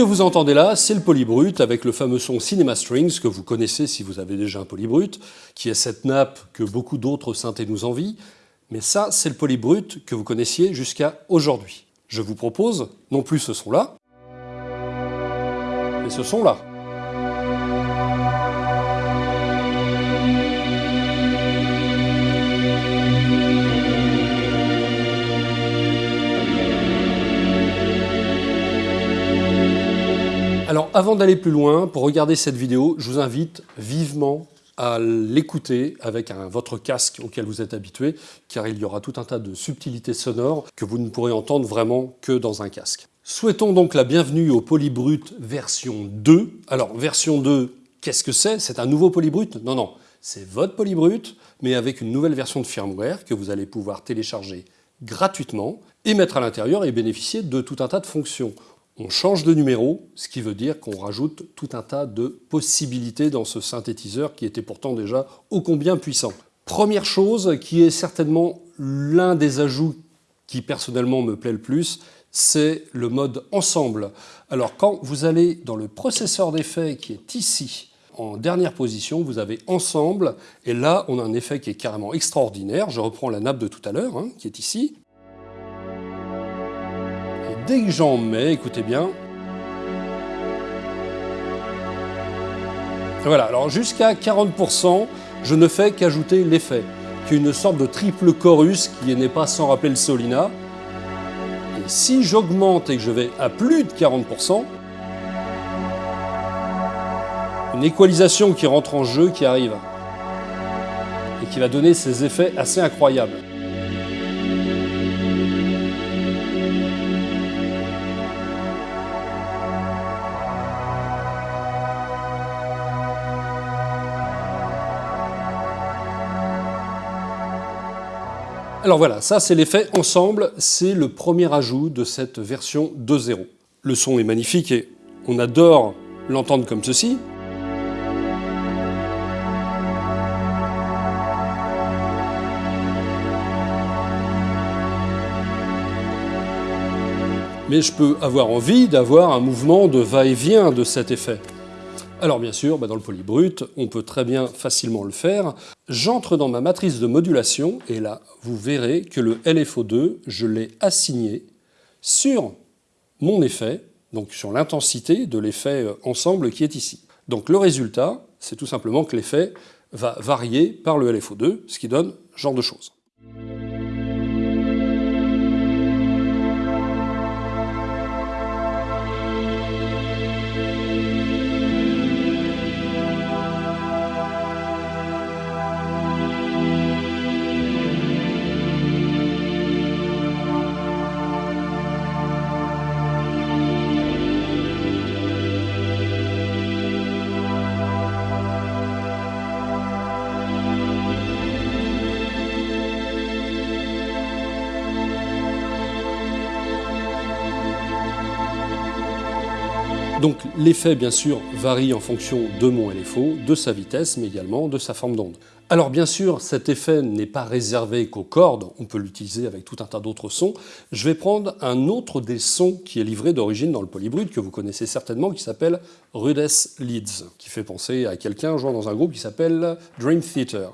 que vous entendez là, c'est le polybrut avec le fameux son Cinema Strings que vous connaissez si vous avez déjà un polybrut, qui est cette nappe que beaucoup d'autres synthés nous envient. Mais ça, c'est le polybrut que vous connaissiez jusqu'à aujourd'hui. Je vous propose non plus ce son-là, mais ce son-là. Alors avant d'aller plus loin, pour regarder cette vidéo, je vous invite vivement à l'écouter avec votre casque auquel vous êtes habitué, car il y aura tout un tas de subtilités sonores que vous ne pourrez entendre vraiment que dans un casque. Souhaitons donc la bienvenue au Polybrut version 2. Alors version 2, qu'est-ce que c'est? C'est un nouveau Polybrut? Non, non, c'est votre Polybrut, mais avec une nouvelle version de firmware que vous allez pouvoir télécharger gratuitement et mettre à l'intérieur et bénéficier de tout un tas de fonctions. On change de numéro, ce qui veut dire qu'on rajoute tout un tas de possibilités dans ce synthétiseur qui était pourtant déjà ô combien puissant. Première chose, qui est certainement l'un des ajouts qui personnellement me plaît le plus, c'est le mode ensemble. Alors quand vous allez dans le processeur d'effet qui est ici, en dernière position, vous avez ensemble, et là on a un effet qui est carrément extraordinaire. Je reprends la nappe de tout à l'heure, hein, qui est ici dès que j'en mets, écoutez bien, voilà, alors jusqu'à 40%, je ne fais qu'ajouter l'effet, qui est une sorte de triple chorus qui n'est pas sans rappeler le Solina. Et si j'augmente et que je vais à plus de 40%, une équalisation qui rentre en jeu qui arrive et qui va donner ces effets assez incroyables. Alors voilà, ça c'est l'effet ensemble, c'est le premier ajout de cette version 2.0. Le son est magnifique et on adore l'entendre comme ceci. Mais je peux avoir envie d'avoir un mouvement de va-et-vient de cet effet. Alors bien sûr, bah, dans le polybrut, on peut très bien facilement le faire. J'entre dans ma matrice de modulation et là, vous verrez que le LFO2, je l'ai assigné sur mon effet, donc sur l'intensité de l'effet euh, ensemble qui est ici. Donc le résultat, c'est tout simplement que l'effet va varier par le LFO2, ce qui donne ce genre de choses. Donc l'effet, bien sûr, varie en fonction de mon LFO, de sa vitesse, mais également de sa forme d'onde. Alors bien sûr, cet effet n'est pas réservé qu'aux cordes, on peut l'utiliser avec tout un tas d'autres sons. Je vais prendre un autre des sons qui est livré d'origine dans le polybrut, que vous connaissez certainement, qui s'appelle Rudess Leeds, qui fait penser à quelqu'un jouant dans un groupe qui s'appelle Dream Theater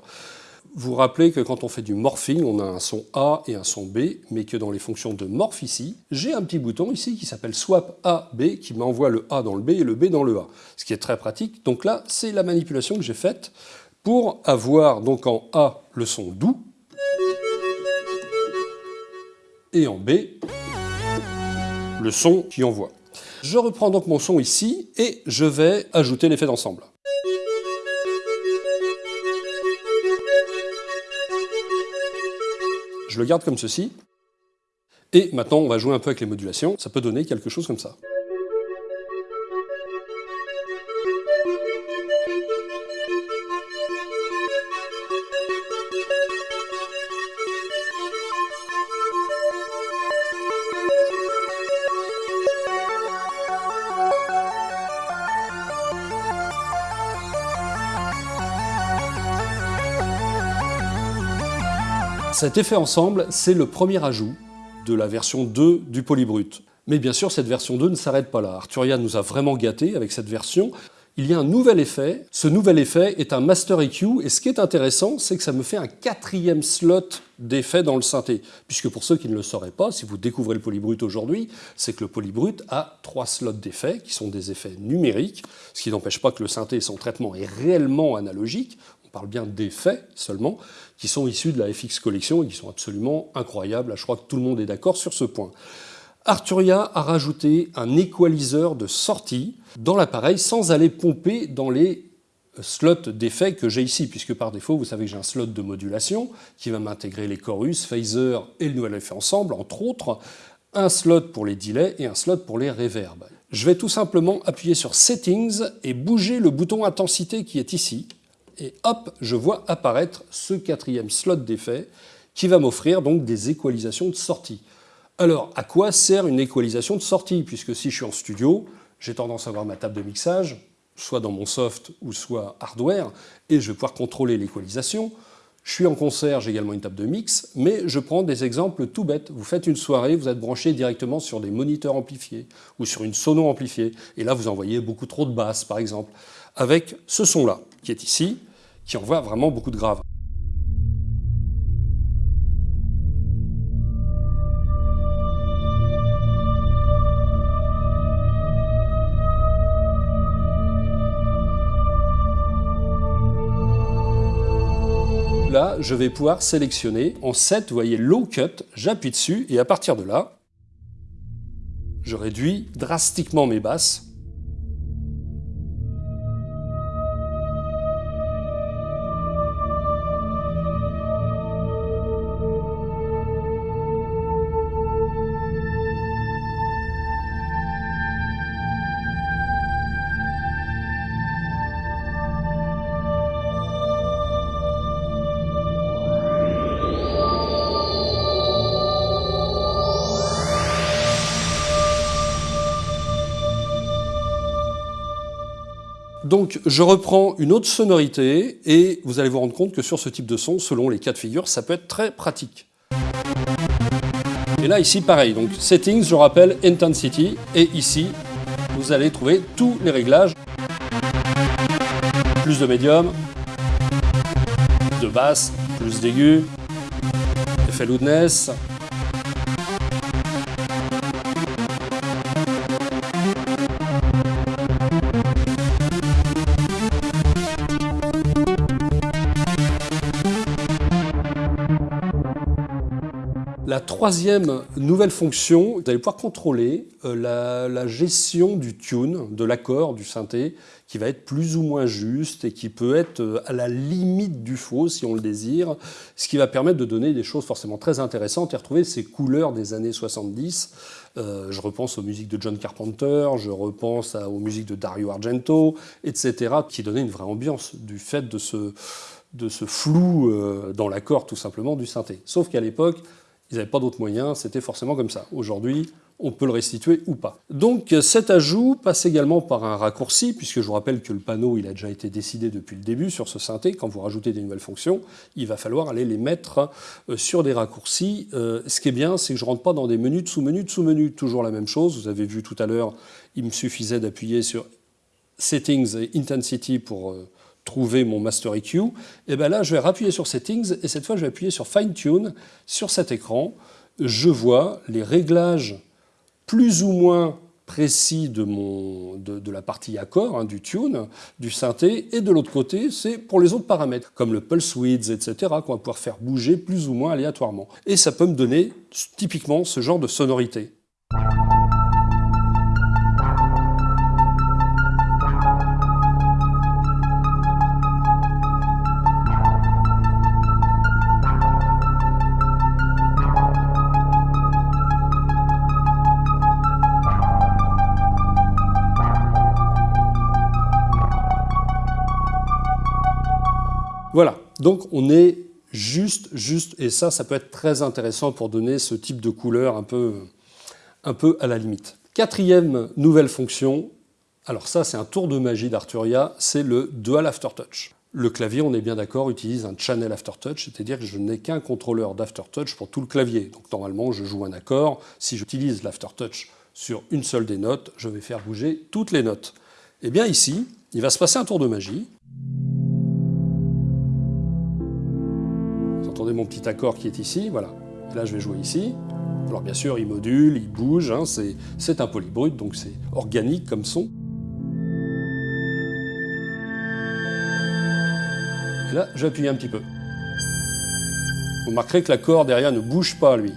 vous rappelez que quand on fait du morphing, on a un son A et un son B, mais que dans les fonctions de morph ici, j'ai un petit bouton ici qui s'appelle swap A-B qui m'envoie le A dans le B et le B dans le A, ce qui est très pratique. Donc là, c'est la manipulation que j'ai faite pour avoir donc en A le son doux et en B le son qui envoie. Je reprends donc mon son ici et je vais ajouter l'effet d'ensemble. Je le garde comme ceci. Et maintenant, on va jouer un peu avec les modulations. Ça peut donner quelque chose comme ça. Cet effet ensemble, c'est le premier ajout de la version 2 du Polybrut. Mais bien sûr, cette version 2 ne s'arrête pas là. Arturia nous a vraiment gâtés avec cette version. Il y a un nouvel effet. Ce nouvel effet est un Master EQ, et ce qui est intéressant, c'est que ça me fait un quatrième slot d'effet dans le synthé. Puisque pour ceux qui ne le sauraient pas, si vous découvrez le polybrut aujourd'hui, c'est que le polybrut a trois slots d'effets, qui sont des effets numériques, ce qui n'empêche pas que le synthé, son traitement est réellement analogique. Parle bien d'effets seulement, qui sont issus de la FX Collection et qui sont absolument incroyables. Je crois que tout le monde est d'accord sur ce point. Arturia a rajouté un équaliseur de sortie dans l'appareil sans aller pomper dans les slots d'effets que j'ai ici, puisque par défaut, vous savez que j'ai un slot de modulation qui va m'intégrer les chorus, phaser et le nouvel effet ensemble, entre autres, un slot pour les delays et un slot pour les reverbs. Je vais tout simplement appuyer sur Settings et bouger le bouton Intensité qui est ici, et hop, je vois apparaître ce quatrième slot d'effet qui va m'offrir donc des équalisations de sortie. Alors, à quoi sert une équalisation de sortie? Puisque si je suis en studio, j'ai tendance à avoir ma table de mixage, soit dans mon soft ou soit hardware, et je vais pouvoir contrôler l'équalisation. Je suis en concert, j'ai également une table de mix, mais je prends des exemples tout bêtes. Vous faites une soirée, vous êtes branché directement sur des moniteurs amplifiés ou sur une sono amplifiée, et là vous envoyez beaucoup trop de basses, par exemple, avec ce son-là, qui est ici, qui envoie vraiment beaucoup de graves. là, je vais pouvoir sélectionner en 7, vous voyez Low Cut, j'appuie dessus et à partir de là, je réduis drastiquement mes basses Donc je reprends une autre sonorité et vous allez vous rendre compte que sur ce type de son, selon les cas de figure, ça peut être très pratique. Et là ici pareil, donc Settings, je rappelle Intensity, et ici vous allez trouver tous les réglages. Plus de médium, de basse, plus d'aigu, effet loudness, La troisième nouvelle fonction, vous allez pouvoir contrôler euh, la, gestion du tune, de l'accord, du synthé, qui va être plus ou moins juste et qui peut être euh, à la limite du faux si on le désire, ce qui va permettre de donner des choses forcément très intéressantes et retrouver ces couleurs des années 70. Euh, je repense aux musiques de John Carpenter, je repense aux musiques de Dario Argento, etc., qui donnaient une vraie ambiance du fait de ce, de ce flou dans l'accord tout simplement du synthé. Sauf qu'à l'époque, ils n'avaient pas d'autres moyens, c'était forcément comme ça. Aujourd'hui, on peut le restituer ou pas. Donc cet ajout passe également par un raccourci, puisque je vous rappelle que le panneau il a déjà été décidé depuis le début sur ce synthé. Quand vous rajoutez des nouvelles fonctions, il va falloir aller les mettre euh, sur des raccourcis. Euh, ce qui est bien, c'est que je ne rentre pas dans des menus de sous-menus de sous-menus. Toujours la même chose, vous avez vu tout à l'heure, il me suffisait d'appuyer sur Settings et Intensity pour euh, trouver mon Master EQ, et bien là, je vais appuyer sur Settings, et cette fois, je vais appuyer sur Fine Tune sur cet écran. Je vois les réglages plus ou moins précis de, mon, de, la partie accord, hein, du tune, du synthé, et de l'autre côté, c'est pour les autres paramètres, comme le pulse width, etc., qu'on va pouvoir faire bouger plus ou moins aléatoirement. Et ça peut me donner typiquement ce genre de sonorité. Donc on est juste, juste, et ça, ça peut être très intéressant pour donner ce type de couleur un peu, à la limite. Quatrième nouvelle fonction, alors ça c'est un tour de magie d'Arturia, c'est le Dual Aftertouch. Le clavier, on est bien d'accord, utilise un channel aftertouch, c'est-à-dire que je n'ai qu'un contrôleur d'aftertouch pour tout le clavier. Donc normalement, je joue un accord. Si j'utilise l'aftertouch sur une seule des notes, je vais faire bouger toutes les notes. Et eh bien ici, il va se passer un tour de magie. Mon petit accord qui est ici, voilà. là, je vais jouer ici. Alors bien sûr, il module, il bouge, hein, c'est un polybrut, donc c'est organique comme son. Et là, j'appuie un petit peu. Vous remarquerez que l'accord derrière ne bouge pas, lui.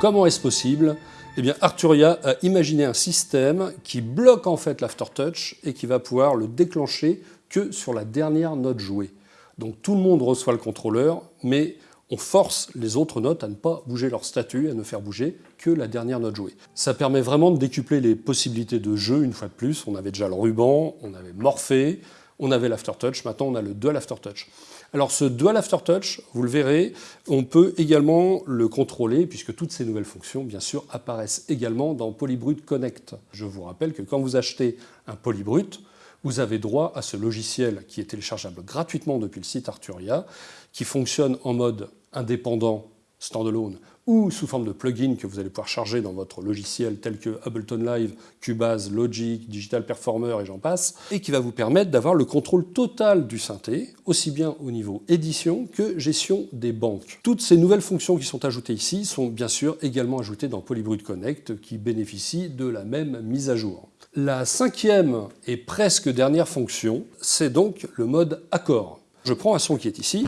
Comment est-ce possible Eh bien, Arturia a imaginé un système qui bloque en fait l'aftertouch et qui va pouvoir le déclencher que sur la dernière note jouée. Donc tout le monde reçoit le contrôleur, mais on force les autres notes à ne pas bouger leur statut, à ne faire bouger que la dernière note jouée. Ça permet vraiment de décupler les possibilités de jeu une fois de plus. On avait déjà le ruban, on avait Morphée, on avait l'aftertouch, maintenant on a le dual aftertouch. Alors ce dual aftertouch, vous le verrez, on peut également le contrôler puisque toutes ces nouvelles fonctions, bien sûr, apparaissent également dans Polybrut Connect. Je vous rappelle que quand vous achetez un Polybrut, vous avez droit à ce logiciel qui est téléchargeable gratuitement depuis le site Arturia, qui fonctionne en mode indépendant, standalone, ou sous forme de plugin que vous allez pouvoir charger dans votre logiciel tel que Ableton Live, Cubase, Logic, Digital Performer et j'en passe, et qui va vous permettre d'avoir le contrôle total du synthé, aussi bien au niveau édition que gestion des banques. Toutes ces nouvelles fonctions qui sont ajoutées ici sont bien sûr également ajoutées dans Polybrut Connect qui bénéficie de la même mise à jour. La cinquième et presque dernière fonction, c'est donc le mode accord. Je prends un son qui est ici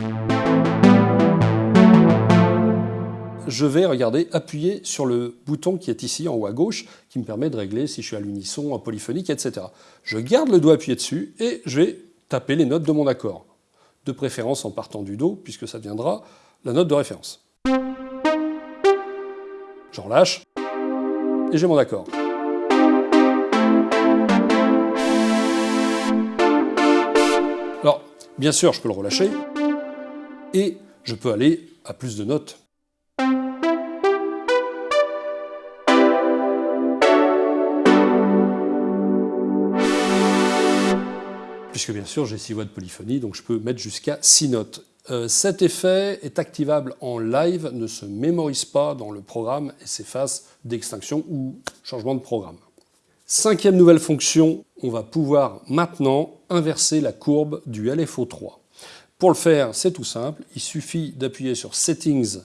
je vais, regarder, appuyer sur le bouton qui est ici en haut à gauche, qui me permet de régler si je suis à l'unisson, en polyphonique, etc. Je garde le doigt appuyé dessus et je vais taper les notes de mon accord. De préférence en partant du Do, puisque ça deviendra la note de référence. J'en lâche, et j'ai mon accord. Alors, bien sûr, je peux le relâcher, et je peux aller à plus de notes puisque bien sûr j'ai 6 voix de polyphonie, donc je peux mettre jusqu'à 6 notes. Euh, cet effet est activable en live, ne se mémorise pas dans le programme et s'efface d'extinction ou changement de programme. Cinquième nouvelle fonction, on va pouvoir maintenant inverser la courbe du LFO3. Pour le faire, c'est tout simple, il suffit d'appuyer sur Settings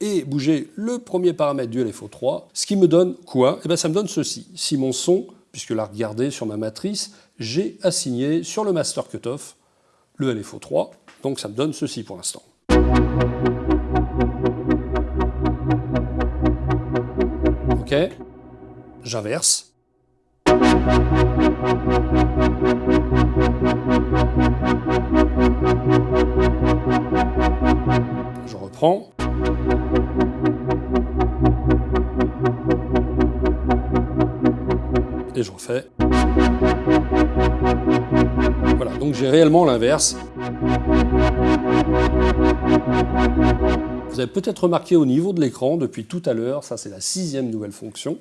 et bouger le premier paramètre du LFO3, ce qui me donne quoi? Eh bien ça me donne ceci. Si mon son, puisque là regardez sur ma matrice, j'ai assigné sur le master cutoff le LFO3, donc ça me donne ceci pour l'instant. Ok, j'inverse. Je reprends. Et je refais. Voilà, donc j'ai réellement l'inverse. Vous avez peut-être remarqué au niveau de l'écran depuis tout à l'heure, ça c'est la sixième nouvelle fonction,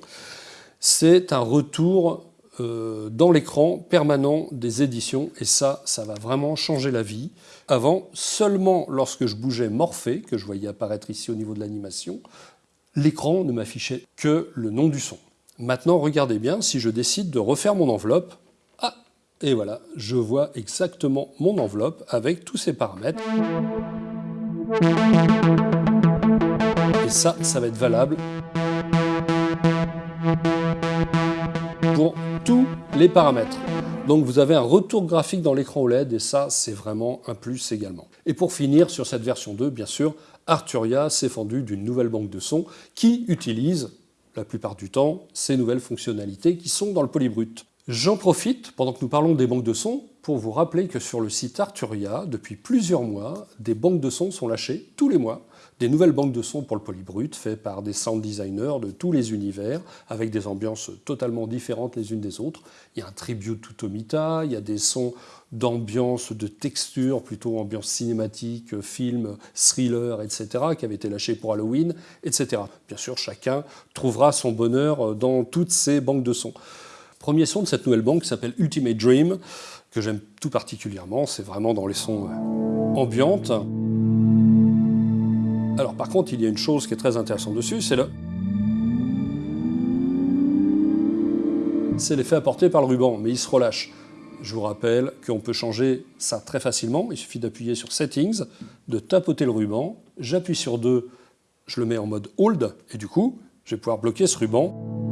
c'est un retour euh, dans l'écran permanent des éditions et ça, ça va vraiment changer la vie. Avant, seulement lorsque je bougeais Morphée, que je voyais apparaître ici au niveau de l'animation, l'écran ne m'affichait que le nom du son. Maintenant, regardez bien, si je décide de refaire mon enveloppe, et voilà, je vois exactement mon enveloppe avec tous ces paramètres. Et ça, ça va être valable pour tous les paramètres. Donc vous avez un retour graphique dans l'écran OLED et ça, c'est vraiment un plus également. Et pour finir, sur cette version 2, bien sûr, Arturia s'est fendu d'une nouvelle banque de sons qui utilise la plupart du temps ces nouvelles fonctionnalités qui sont dans le polybrut. J'en profite, pendant que nous parlons des banques de sons, pour vous rappeler que sur le site Arturia, depuis plusieurs mois, des banques de sons sont lâchées tous les mois, des nouvelles banques de sons pour le polybrut, faites par des sound designers de tous les univers, avec des ambiances totalement différentes les unes des autres. Il y a un tribute to Tomita, il y a des sons d'ambiance, de texture, plutôt ambiance cinématique, film, thriller, etc., qui avaient été lâchés pour Halloween, etc. Bien sûr, chacun trouvera son bonheur dans toutes ces banques de sons. Premier son de cette nouvelle banque s'appelle Ultimate Dream, que j'aime tout particulièrement, c'est vraiment dans les sons euh, ambiantes. Alors par contre, il y a une chose qui est très intéressante dessus, c'est le... C'est l'effet apporté par le ruban, mais il se relâche. Je vous rappelle qu'on peut changer ça très facilement. Il suffit d'appuyer sur Settings, de tapoter le ruban. J'appuie sur 2, je le mets en mode Hold, et du coup, je vais pouvoir bloquer ce ruban.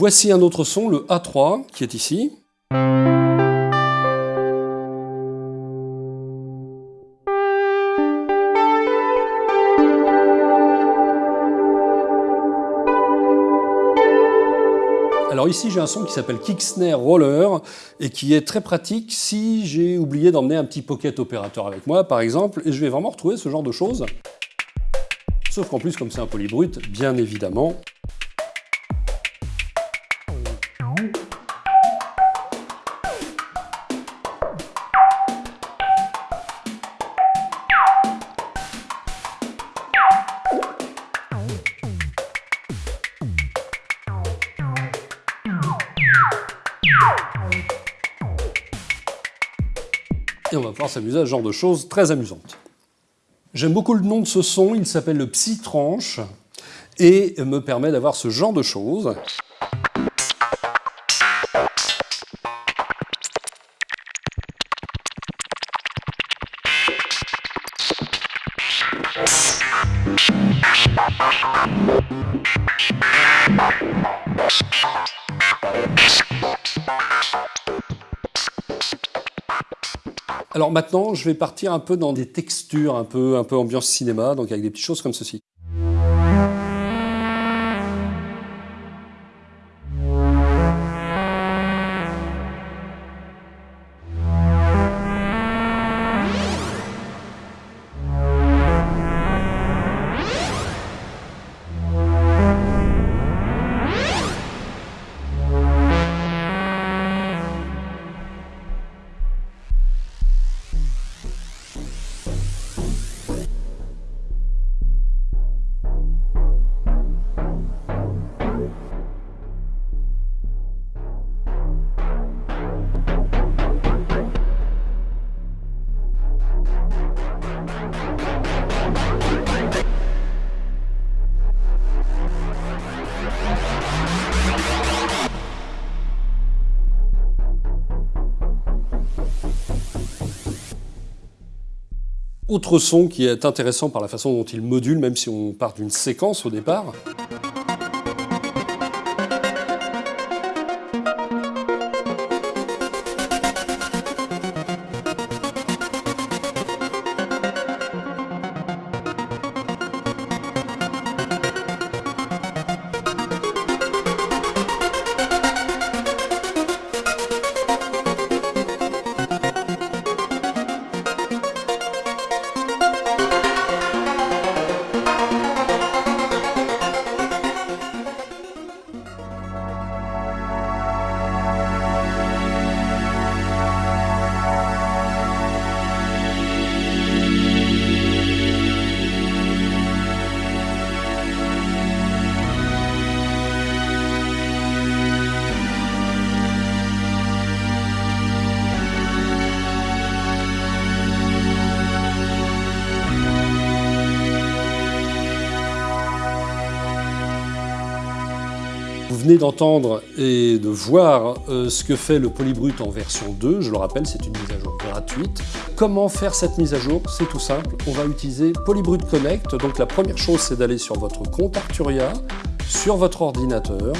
Voici un autre son, le A3, qui est ici. Alors ici j'ai un son qui s'appelle Kick Snare Roller et qui est très pratique si j'ai oublié d'emmener un petit pocket opérateur avec moi par exemple et je vais vraiment retrouver ce genre de choses. Sauf qu'en plus comme c'est un polybrut, bien évidemment, s'amuser à ce genre de choses très amusantes. J'aime beaucoup le nom de ce son, il s'appelle le Psy-Tranche et me permet d'avoir ce genre de choses. Alors maintenant, je vais partir un peu dans des textures, un peu, un peu ambiance cinéma, donc avec des petites choses comme ceci. Autre son qui est intéressant par la façon dont il module, même si on part d'une séquence au départ. D'entendre et de voir euh, ce que fait le Polybrut en version 2. Je le rappelle, c'est une mise à jour gratuite. Comment faire cette mise à jour? C'est tout simple. On va utiliser Polybrut Connect. Donc la première chose, c'est d'aller sur votre compte Arturia, sur votre ordinateur,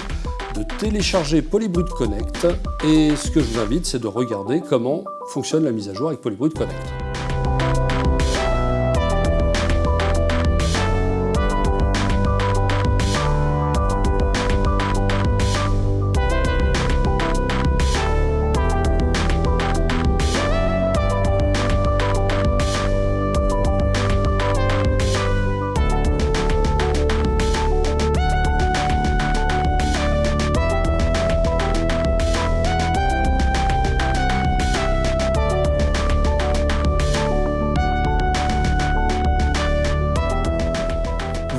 de télécharger Polybrut Connect. Et ce que je vous invite, c'est de regarder comment fonctionne la mise à jour avec Polybrut Connect.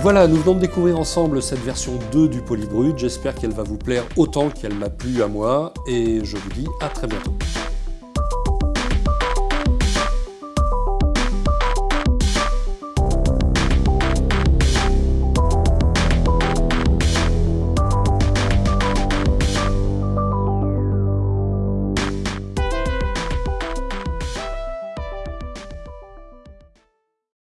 Voilà, nous venons de découvrir ensemble cette version 2 du Polybrut. J'espère qu'elle va vous plaire autant qu'elle m'a plu à moi et je vous dis à très bientôt.